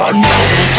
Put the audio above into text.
I know.